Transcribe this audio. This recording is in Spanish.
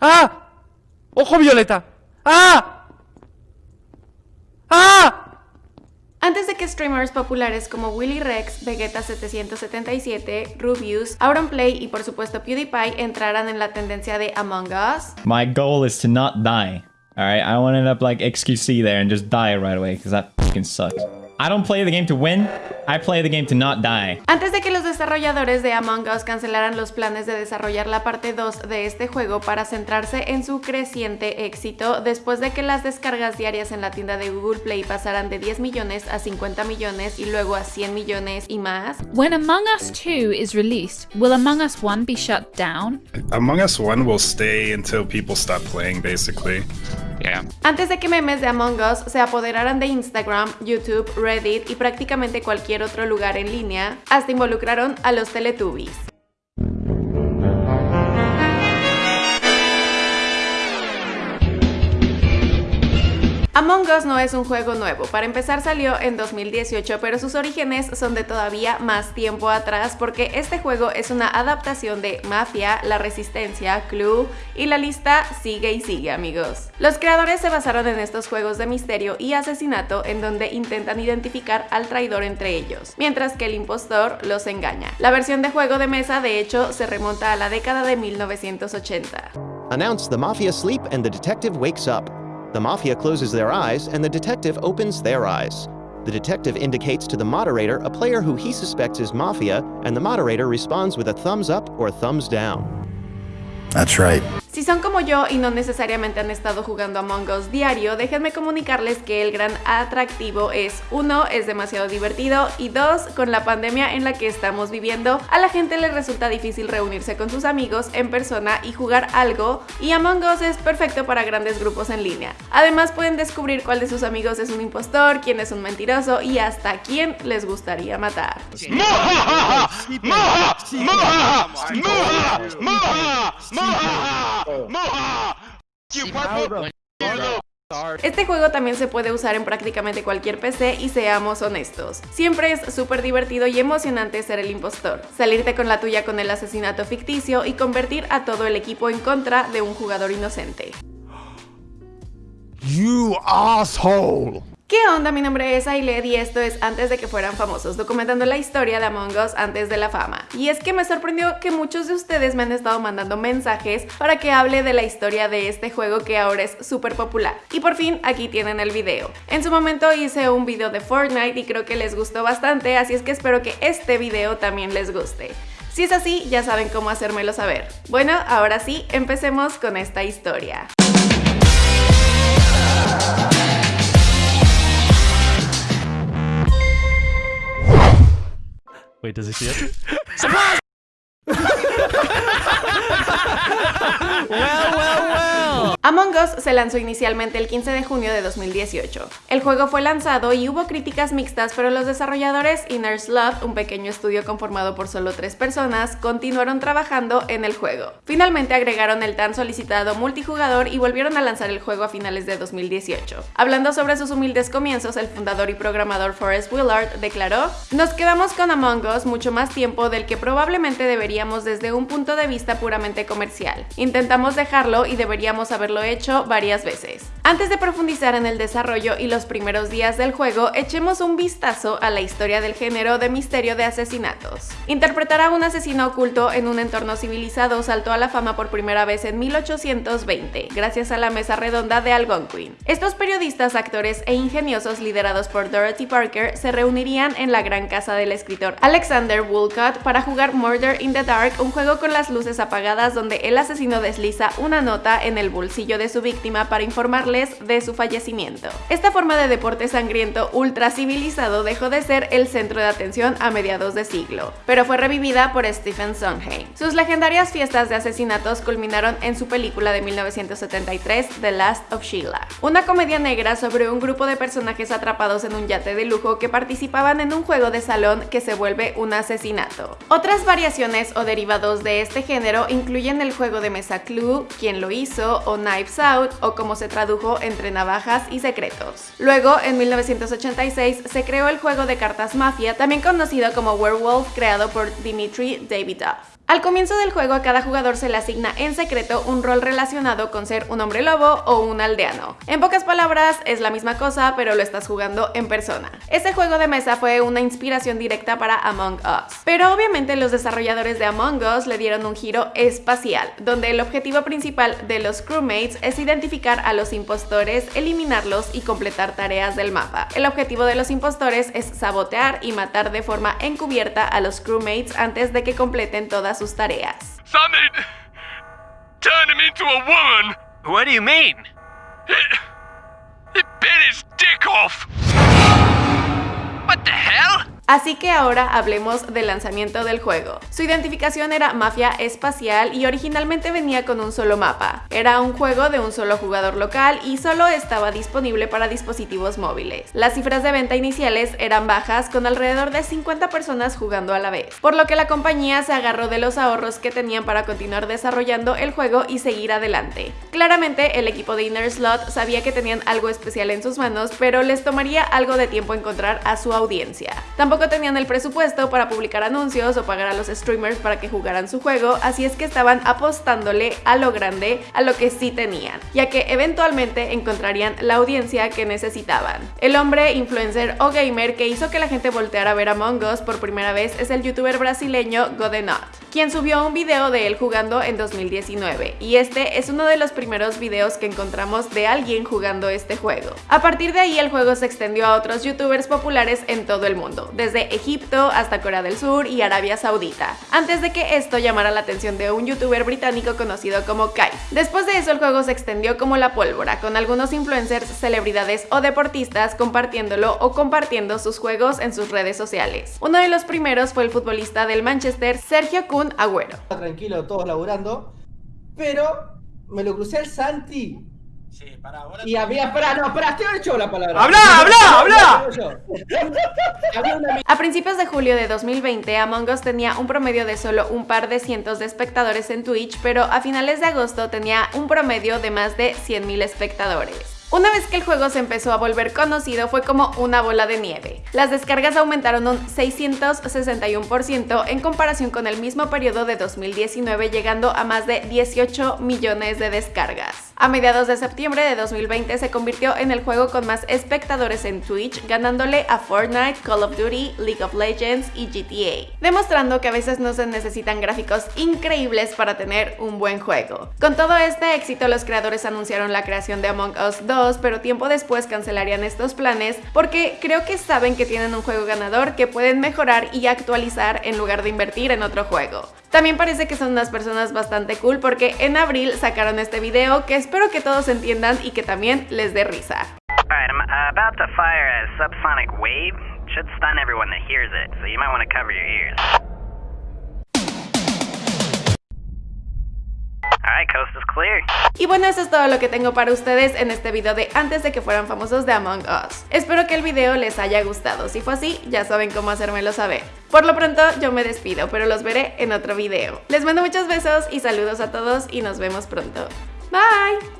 ¡Ah! ¡Ojo violeta! ¡Ah! ¡Ah! Antes de que streamers populares como Willy Rex, Vegeta777, Rubius, Auronplay y por supuesto PewDiePie entraran en la tendencia de Among Us, My goal is to not die. Alright, I want to end up like XQC there and just die right away, because that fucking sucks. I don't play the game to win, I play the game to not die. Antes de que los desarrolladores de Among Us cancelaran los planes de desarrollar la parte 2 de este juego para centrarse en su creciente éxito, después de que las descargas diarias en la tienda de Google Play pasaran de 10 millones a 50 millones y luego a 100 millones y más, When Among Us 2 is released, will Among Us 1 be shut down? Among Us 1 will stay until people stop playing, basically. Antes de que memes de Among Us se apoderaran de Instagram, YouTube, Reddit y prácticamente cualquier otro lugar en línea, hasta involucraron a los Teletubbies. Among Us no es un juego nuevo, para empezar salió en 2018, pero sus orígenes son de todavía más tiempo atrás porque este juego es una adaptación de Mafia, La Resistencia, Clue y la lista sigue y sigue amigos. Los creadores se basaron en estos juegos de misterio y asesinato en donde intentan identificar al traidor entre ellos, mientras que el impostor los engaña. La versión de juego de mesa de hecho se remonta a la década de 1980. Announce the mafia sleep and the detective wakes up. The mafia closes their eyes and the detective opens their eyes. The detective indicates to the moderator a player who he suspects is mafia, and the moderator responds with a thumbs up or thumbs down. That's right. Si son como yo y no necesariamente han estado jugando Among Us diario, déjenme comunicarles que el gran atractivo es uno, es demasiado divertido y dos, con la pandemia en la que estamos viviendo, a la gente le resulta difícil reunirse con sus amigos en persona y jugar algo y Among Us es perfecto para grandes grupos en línea. Además pueden descubrir cuál de sus amigos es un impostor, quién es un mentiroso y hasta quién les gustaría matar. Este juego también se puede usar en prácticamente cualquier PC y seamos honestos. Siempre es súper divertido y emocionante ser el impostor, salirte con la tuya con el asesinato ficticio y convertir a todo el equipo en contra de un jugador inocente. You asshole! ¿Qué onda? Mi nombre es Ailed y esto es Antes de que fueran famosos, documentando la historia de Among Us antes de la fama. Y es que me sorprendió que muchos de ustedes me han estado mandando mensajes para que hable de la historia de este juego que ahora es súper popular. Y por fin aquí tienen el video. En su momento hice un video de Fortnite y creo que les gustó bastante, así es que espero que este video también les guste. Si es así, ya saben cómo hacérmelo saber. Bueno, ahora sí, empecemos con esta historia. Wait, does he see it? well, well, well. Among Us se lanzó inicialmente el 15 de junio de 2018. El juego fue lanzado y hubo críticas mixtas, pero los desarrolladores Inner Slot, un pequeño estudio conformado por solo tres personas, continuaron trabajando en el juego. Finalmente agregaron el tan solicitado multijugador y volvieron a lanzar el juego a finales de 2018. Hablando sobre sus humildes comienzos, el fundador y programador Forrest Willard declaró, Nos quedamos con Among Us mucho más tiempo del que probablemente deberíamos desde un punto de vista puramente comercial. Intentamos dejarlo y deberíamos haberlo hecho varias veces. Antes de profundizar en el desarrollo y los primeros días del juego, echemos un vistazo a la historia del género de misterio de asesinatos. Interpretar a un asesino oculto en un entorno civilizado saltó a la fama por primera vez en 1820, gracias a la mesa redonda de Algonquin. Estos periodistas, actores e ingeniosos liderados por Dorothy Parker se reunirían en la gran casa del escritor Alexander Woolcott para jugar Murder in the Dark, un juego con las luces apagadas donde el asesino desliza una nota en el bolsillo de su víctima para informarles de su fallecimiento. Esta forma de deporte sangriento ultra civilizado dejó de ser el centro de atención a mediados de siglo, pero fue revivida por Stephen Sondheim. Sus legendarias fiestas de asesinatos culminaron en su película de 1973, The Last of Sheila, una comedia negra sobre un grupo de personajes atrapados en un yate de lujo que participaban en un juego de salón que se vuelve un asesinato. Otras variaciones o derivados de este género incluyen el juego de mesa Clue, Quién lo hizo, o Knives Out, o como se tradujo entre navajas y secretos. Luego, en 1986, se creó el juego de cartas Mafia, también conocido como Werewolf, creado por Dimitri Davidoff. Al comienzo del juego a cada jugador se le asigna en secreto un rol relacionado con ser un hombre lobo o un aldeano. En pocas palabras, es la misma cosa, pero lo estás jugando en persona. Este juego de mesa fue una inspiración directa para Among Us. Pero obviamente los desarrolladores de Among Us le dieron un giro espacial, donde el objetivo principal de los crewmates es identificar a los impostores, eliminarlos y completar tareas del mapa. El objetivo de los impostores es sabotear y matar de forma encubierta a los crewmates antes de que completen todas sus tareas. Something turned him into a woman. What do you mean? It, it bit his dick off. Así que ahora hablemos del lanzamiento del juego. Su identificación era Mafia Espacial y originalmente venía con un solo mapa. Era un juego de un solo jugador local y solo estaba disponible para dispositivos móviles. Las cifras de venta iniciales eran bajas con alrededor de 50 personas jugando a la vez, por lo que la compañía se agarró de los ahorros que tenían para continuar desarrollando el juego y seguir adelante. Claramente el equipo de Inner Slot sabía que tenían algo especial en sus manos, pero les tomaría algo de tiempo encontrar a su audiencia. Tampoco tenían el presupuesto para publicar anuncios o pagar a los streamers para que jugaran su juego, así es que estaban apostándole a lo grande, a lo que sí tenían, ya que eventualmente encontrarían la audiencia que necesitaban. El hombre, influencer o gamer que hizo que la gente volteara a ver Among Us por primera vez es el youtuber brasileño Godenot, quien subió un video de él jugando en 2019, y este es uno de los primeros videos que encontramos de alguien jugando este juego. A partir de ahí el juego se extendió a otros youtubers populares en todo el mundo, desde Egipto hasta Corea del Sur y Arabia Saudita, antes de que esto llamara la atención de un youtuber británico conocido como Kai. Después de eso el juego se extendió como la pólvora, con algunos influencers, celebridades o deportistas compartiéndolo o compartiendo sus juegos en sus redes sociales. Uno de los primeros fue el futbolista del Manchester, Sergio Agüero. Tranquilo, todos laburando, pero me lo crucé al Santi Sí, para ahora. y había, espera, no, te he hecho la palabra. ¡Habla, habla, habla! A principios de julio de 2020, Among Us tenía un promedio de solo un par de cientos de espectadores en Twitch, pero a finales de agosto tenía un promedio de más de 100.000 espectadores. Una vez que el juego se empezó a volver conocido fue como una bola de nieve. Las descargas aumentaron un 661% en comparación con el mismo periodo de 2019 llegando a más de 18 millones de descargas. A mediados de septiembre de 2020 se convirtió en el juego con más espectadores en Twitch, ganándole a Fortnite, Call of Duty, League of Legends y GTA, demostrando que a veces no se necesitan gráficos increíbles para tener un buen juego. Con todo este éxito, los creadores anunciaron la creación de Among Us 2, pero tiempo después cancelarían estos planes porque creo que saben que tienen un juego ganador que pueden mejorar y actualizar en lugar de invertir en otro juego. También parece que son unas personas bastante cool porque en abril sacaron este video que espero que todos entiendan y que también les dé risa. Coast is clear. Y bueno, eso es todo lo que tengo para ustedes en este video de antes de que fueran famosos de Among Us. Espero que el video les haya gustado, si fue así, ya saben cómo hacérmelo saber. Por lo pronto, yo me despido, pero los veré en otro video. Les mando muchos besos y saludos a todos y nos vemos pronto. Bye!